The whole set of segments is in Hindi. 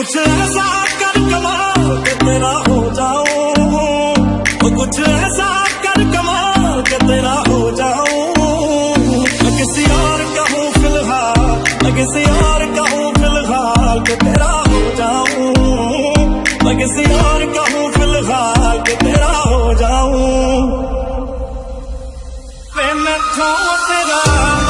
कुछ ऐसा कर कमाल के तेरा हो जाऊँ वो कुछ ऐसा कर कमाल के तेरा हो जाऊँ किसी और का फ़िलहाल किसी और का हूँ फ़िलहाल के तेरा हो जाऊँ। किसी और का फ़िलहाल के तेरा हो जाऊँ। मैं तेरा।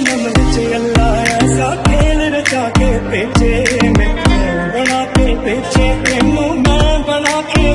जन्म बिच अल्लाह ऐसा खेल रचा के पेचे में। बना के पेचे मुँह बना के